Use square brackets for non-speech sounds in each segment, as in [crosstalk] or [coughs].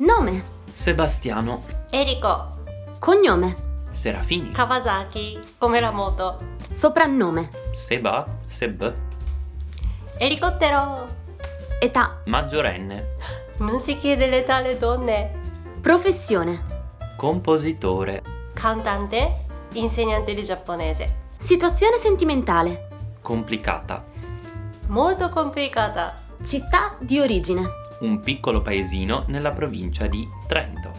Nome. Sebastiano. Eriko. Cognome. Serafini. Kawasaki. Come la moto. Soprannome. Seba. Seb. Elicottero. Età. Maggiorenne. Non si chiede l'età alle donne. Professione. Compositore. Cantante. Insegnante di giapponese. Situazione sentimentale. Complicata. Molto complicata. Città di origine. Un piccolo paesino nella provincia di Trento.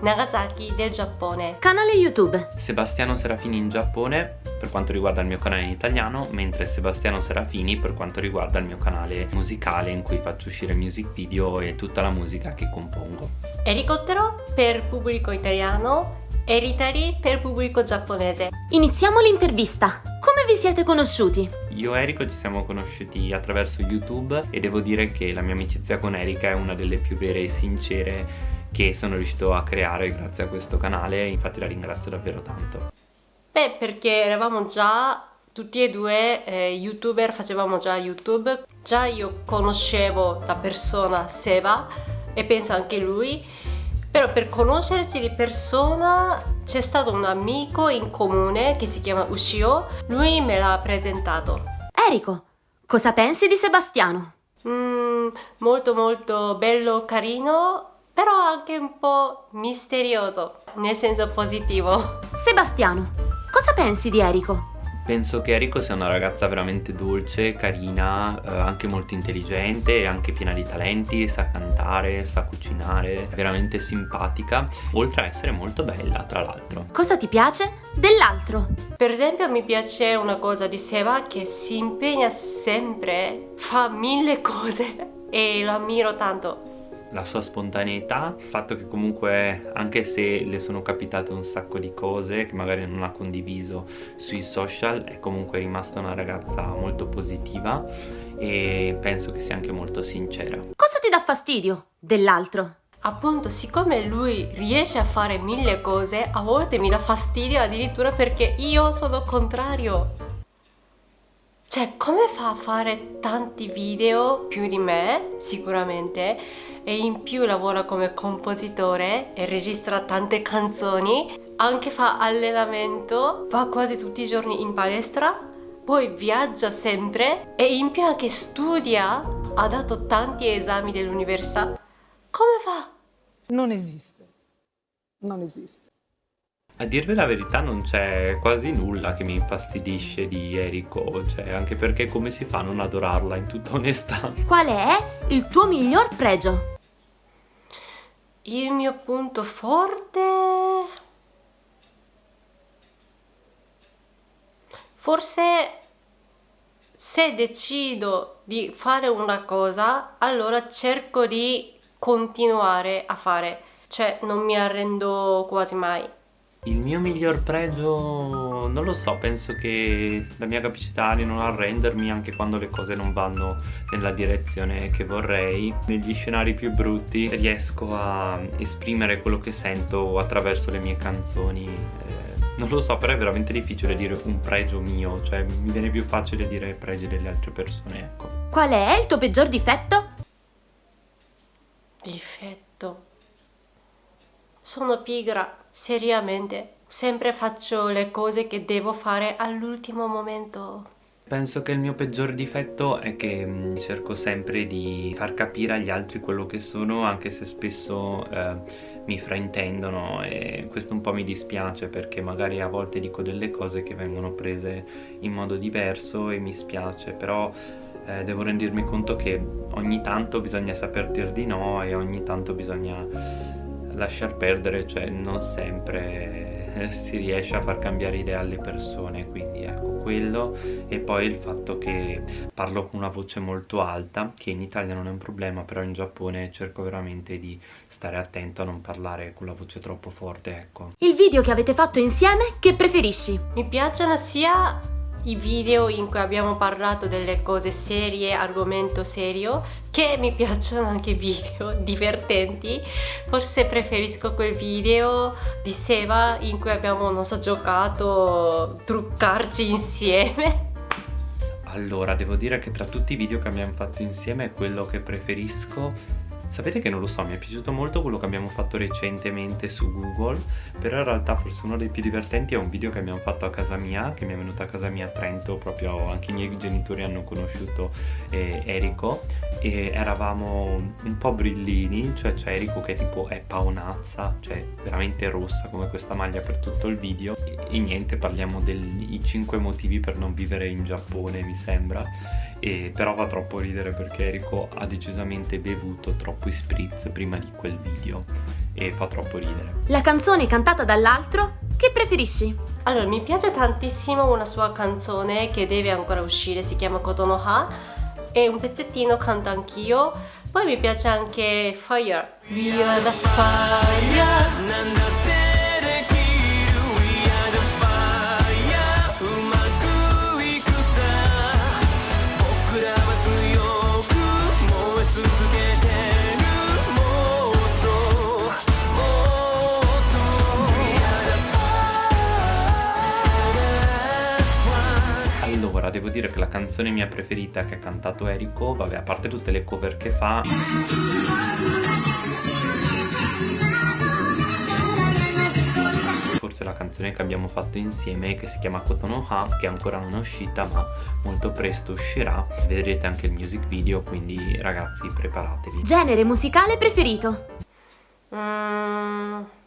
Nagasaki del Giappone. Canale YouTube. Sebastiano Serafini in Giappone per quanto riguarda il mio canale in italiano, mentre Sebastiano Serafini per quanto riguarda il mio canale musicale in cui faccio uscire music video e tutta la musica che compongo. Elicottero per pubblico italiano, Eritari per pubblico giapponese. Iniziamo l'intervista. Come vi siete conosciuti? Io e Erico ci siamo conosciuti attraverso YouTube e devo dire che la mia amicizia con Erika è una delle più vere e sincere che sono riuscito a creare grazie a questo canale, infatti la ringrazio davvero tanto. Beh, perché eravamo già tutti e due eh, youtuber, facevamo già YouTube, già io conoscevo la persona Seba e penso anche lui, però per conoscerci di persona c'è stato un amico in comune che si chiama Ushio, lui me l'ha presentato. Erico, cosa pensi di Sebastiano? Mm, molto molto bello, carino, però anche un po' misterioso, nel senso positivo. Sebastiano, cosa pensi di Erico? Penso che Eriko sia una ragazza veramente dolce, carina, eh, anche molto intelligente e anche piena di talenti, sa cantare, sa cucinare, è veramente simpatica, oltre a essere molto bella tra l'altro. Cosa ti piace dell'altro? Per esempio mi piace una cosa di Seba che si impegna sempre, fa mille cose [laughs] e lo ammiro tanto la sua spontaneità, il fatto che comunque anche se le sono capitate un sacco di cose che magari non ha condiviso sui social è comunque rimasta una ragazza molto positiva e penso che sia anche molto sincera. Cosa ti dà fastidio dell'altro? Appunto, siccome lui riesce a fare mille cose, a volte mi dà fastidio addirittura perché io sono contrario. Cioè, come fa a fare tanti video più di me, sicuramente, e in più lavora come compositore e registra tante canzoni, anche fa allenamento, va quasi tutti i giorni in palestra, poi viaggia sempre e in più anche studia, ha dato tanti esami dell'università. Come fa? Non esiste, non esiste. A dirvi la verità non c'è quasi nulla che mi infastidisce di Eriko, cioè anche perché come si fa a non adorarla in tutta onestà? Qual è il tuo miglior pregio? Il mio punto forte... Forse se decido di fare una cosa, allora cerco di continuare a fare, cioè non mi arrendo quasi mai. Il mio miglior pregio, non lo so, penso che la mia capacità di non arrendermi anche quando le cose non vanno nella direzione che vorrei. Negli scenari più brutti riesco a esprimere quello che sento attraverso le mie canzoni. Eh, non lo so, però è veramente difficile dire un pregio mio, cioè mi viene più facile dire pregi delle altre persone, ecco. Qual è il tuo peggior difetto? Difetto? Sono pigra seriamente, sempre faccio le cose che devo fare all'ultimo momento. Penso che il mio peggior difetto è che mh, mm, cerco sempre di far capire agli altri quello che sono anche se spesso eh, mi fraintendono e questo un po' mi dispiace perché magari a volte dico delle cose che vengono prese in modo diverso e mi spiace però eh, devo rendermi conto che ogni tanto bisogna saper dir di no e ogni tanto bisogna lasciar perdere, cioè non sempre [laughs] si riesce a far cambiare idea alle persone, quindi ecco quello e poi il fatto che parlo con una voce molto alta, che in Italia non è un problema, però in Giappone cerco veramente di stare attento a non parlare con la voce troppo forte, ecco. Il video che avete fatto insieme, che preferisci? Mi piacciono sia i video in cui abbiamo parlato delle cose serie, argomento serio, che mi [laughs] piacciono anche video divertenti. Forse preferisco quel video di Seva in cui abbiamo, non so, giocato, truccarci insieme. Allora, devo dire che tra tutti i video che abbiamo fatto insieme quello che preferisco Sapete che non lo so, mi è piaciuto molto quello che abbiamo fatto recentemente su Google, però in realtà forse uno dei più divertenti è un video che abbiamo fatto a casa mia, che mi è venuto a casa mia a Trento, proprio anche i miei genitori hanno conosciuto eh, Erico e eravamo un po' brillini, cioè c'è Erico che tipo è paonazza, cioè veramente rossa come questa maglia per tutto il video e, e niente, parliamo dei 5 motivi per non vivere in Giappone mi sembra e però fa troppo ridere perché Erico ha decisamente bevuto troppo spritz prima di quel video e fa troppo ridere. La canzone cantata dall'altro, che preferisci? Allora, mi piace tantissimo una sua canzone che deve ancora uscire, si chiama Kotonoha e un pezzettino canto anch'io. Poi mi piace anche Fire. We are the fire. Dire che la canzone mia preferita che ha cantato Eriko, vabbè, a parte tutte le cover che fa... Forse la canzone che abbiamo fatto insieme, che si chiama Kotonoha, che ancora non è uscita, ma molto presto uscirà. Vedrete anche il music video, quindi ragazzi, preparatevi. Genere musicale preferito? Mm.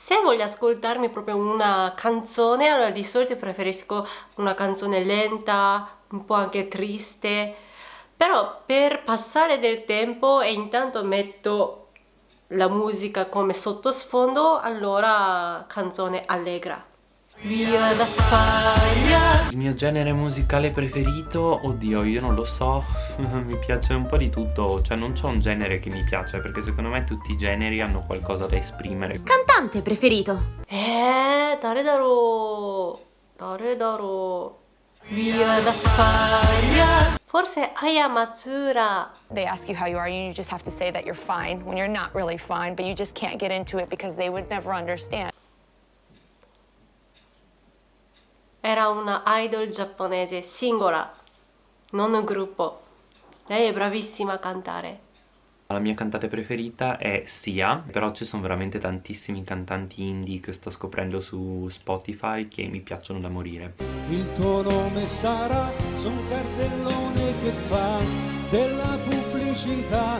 Se voglio ascoltarmi proprio una canzone, allora di solito preferisco una canzone lenta, un po' anche triste, però per passare del tempo e intanto metto la musica come sottosfondo, allora canzone allegra. Via la spaglia Il mio genere musicale preferito? Oddio io non lo so. [laughs] Mi piace un po' di tutto. Cioè non c'è un genere che mi piace Perché secondo me tutti i generi hanno qualcosa da esprimere. Cantante preferito. Eh dare daro Dare daro Via la spaglia Forse Ayamatsura. They ask you how you are and you just have to say that you're fine when you're not really fine, but you just can't get into it because they would never understand. Era una idol giapponese singola, non un gruppo. Lei è bravissima a cantare. La mia cantante preferita è Sia, però ci sono veramente tantissimi cantanti indie che sto scoprendo su Spotify che mi piacciono da morire. Il tuo nome sarà su un cartellone che fa della pubblicità.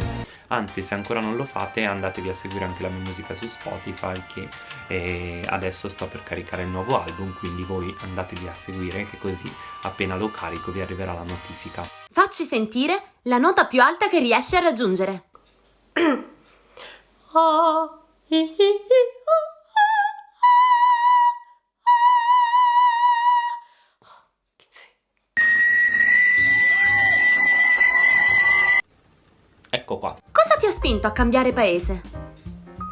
Anzi, se ancora non lo fate, andatevi a seguire anche la mia musica su Spotify che eh, adesso sto per caricare il nuovo album, quindi voi andatevi a seguire che così appena lo carico vi arriverà la notifica. Facci sentire la nota più alta che riesci a raggiungere. [coughs] Ah, spinto a cambiare paese?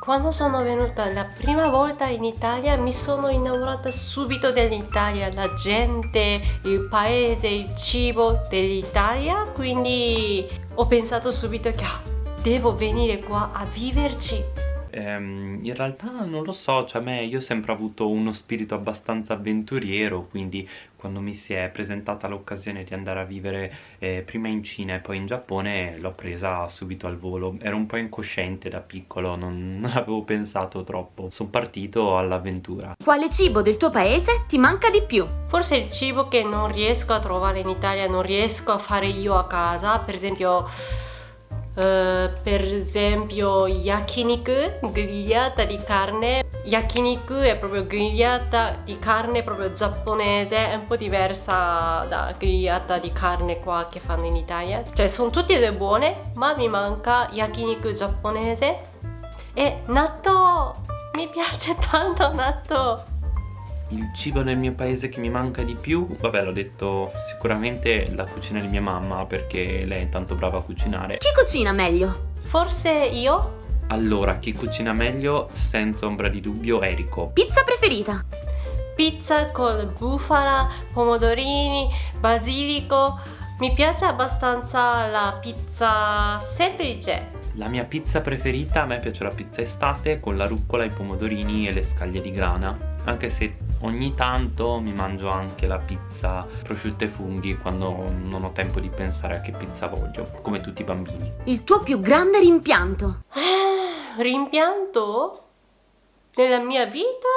Quando sono venuta la prima volta in Italia mi sono innamorata subito dell'Italia, la gente, il paese, il cibo dell'Italia, quindi ho pensato subito che ah, devo venire qua a viverci. Ehm, in realtà non lo so, cioè a me io ho sempre avuto uno spirito abbastanza avventuriero, quindi quando mi si è presentata l'occasione di andare a vivere eh, prima in Cina e poi in Giappone l'ho presa subito al volo. Ero un po' incosciente da piccolo, non, non avevo pensato troppo. Sono partito all'avventura. Quale cibo del tuo paese ti manca di più? Forse il cibo che non riesco a trovare in Italia, non riesco a fare io a casa, per esempio Uh, per esempio yakiniku, grigliata di carne. Yakiniku è proprio grigliata di carne proprio giapponese, è un po' diversa da grigliata di carne qua che fanno in Italia. Cioè sono tutte e due buone, ma mi manca yakiniku giapponese e natto! Mi piace tanto natto! Il cibo nel mio paese che mi manca di più, vabbè l'ho detto sicuramente la cucina di mia mamma perché lei è tanto brava a cucinare. Chi cucina meglio? Forse io? Allora, chi cucina meglio, senza ombra di dubbio, Erico. Pizza preferita? Pizza con bufala, pomodorini, basilico. Mi piace abbastanza la pizza semplice. La mia pizza preferita, a me piace la pizza estate con la rucola, i pomodorini e le scaglie di grana anche se Ogni tanto mi mangio anche la pizza prosciutto e funghi quando non ho tempo di pensare a che pizza voglio, come tutti i bambini. Il tuo più grande rimpianto? Rimpianto? Nella mia vita?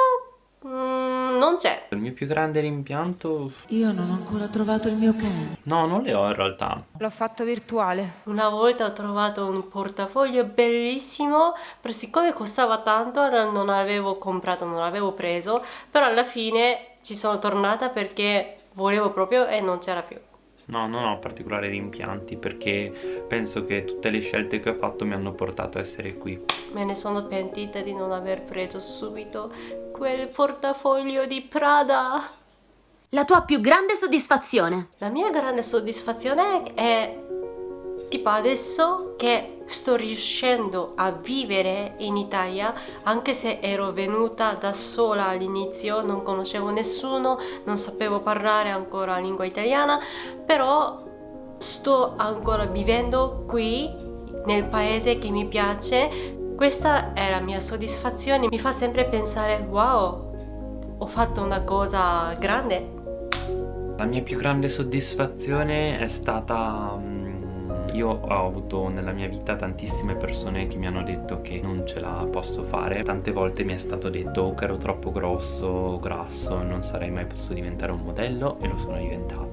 Mm, non c'è. Il mio più grande rimpianto? Io non ho ancora trovato il mio cane. No, non le ho in realtà. L'ho fatto virtuale. Una volta ho trovato un portafoglio bellissimo, però siccome costava tanto non l'avevo comprato, non l'avevo preso, però alla fine ci sono tornata perché volevo proprio e non c'era più. No, non ho particolari rimpianti perché penso che tutte le scelte che ho fatto mi hanno portato a essere qui. Me ne sono pentita di non aver preso subito quel portafoglio di Prada. La tua più grande soddisfazione? La mia grande soddisfazione è tipo adesso che sto riuscendo a vivere in Italia anche se ero venuta da sola all'inizio non conoscevo nessuno non sapevo parlare ancora la lingua italiana però sto ancora vivendo qui nel paese che mi piace questa è la mia soddisfazione mi fa sempre pensare wow ho fatto una cosa grande la mia più grande soddisfazione è stata mm, io ho avuto nella mia vita tantissime persone che mi hanno detto che non ce la posso fare. Tante volte mi è stato detto che ero troppo grosso, grasso, non sarei mai potuto diventare un modello e lo sono diventato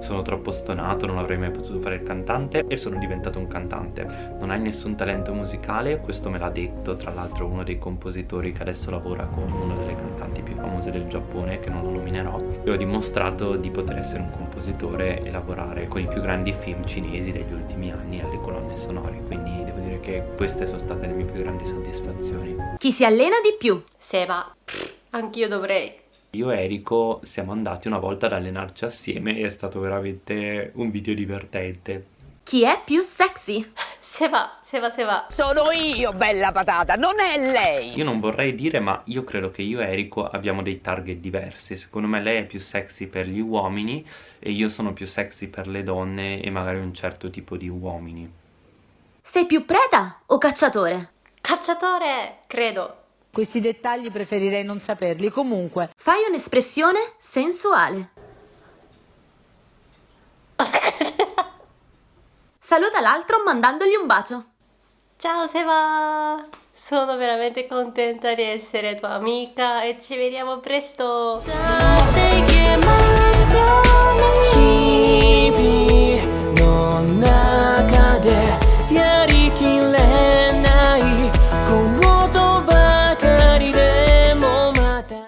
Sono troppo stonato, non avrei mai potuto fare il cantante e sono diventato un cantante. Non hai nessun talento musicale, questo me l'ha detto tra l'altro uno dei compositori che adesso lavora con una delle cantanti più famose del Giappone che non lo nominerò. E ho dimostrato di poter essere un compositore e lavorare con i più grandi film cinesi degli ultimi ultimi anni alle colonne sonore. Quindi devo dire che queste sono state le mie più grandi soddisfazioni. Chi si allena di più? Seba, anch'io dovrei io e Erico siamo andati una volta ad allenarci assieme e è stato veramente un video divertente. Chi è più sexy? Seba, Seba, Seba Sono io, bella patata, non è lei. Io non vorrei dire ma io credo che io e Erico abbiamo dei target diversi. Secondo me lei è più sexy per gli uomini e io sono più sexy per le donne e magari un certo tipo di uomini. Sei più preda o cacciatore? Cacciatore, credo Questi dettagli preferirei non saperli, comunque. Fai un'espressione sensuale Saluta l'altro mandandogli un bacio. Ciao Seba! Sono veramente contenta di essere tua amica e ci vediamo presto!